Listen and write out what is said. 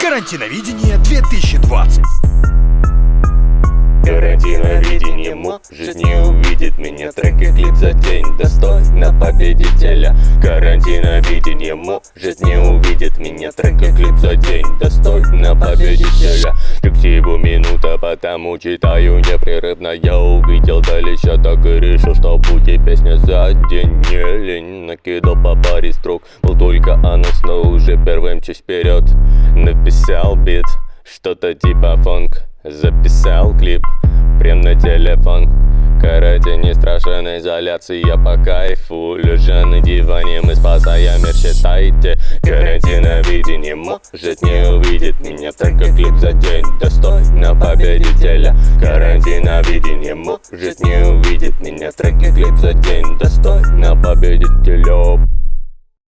Карантиновидение 2020 Карантиновидение может не увидит меня. Трек и клип за день достойно победителя. Карантиновидение может не увидит меня. Трек и клип за день достойно победителя потому читаю непрерывно Я увидел далеко, так и решил, что будет песня за день Не лень, накидал по паре строк Был только анонс, но уже первым чуть вперед. Написал бит, что-то типа фонк Записал клип прям на телефон. Карате не страшен изоляции, я по кайфу. Лежа на диване, мы спасаем мир, считайте. Карантиновидение может не увидит меня Только клип за день. Достойно победителя Карантиновидение может не увидит меня. Только клип за день достойно победителя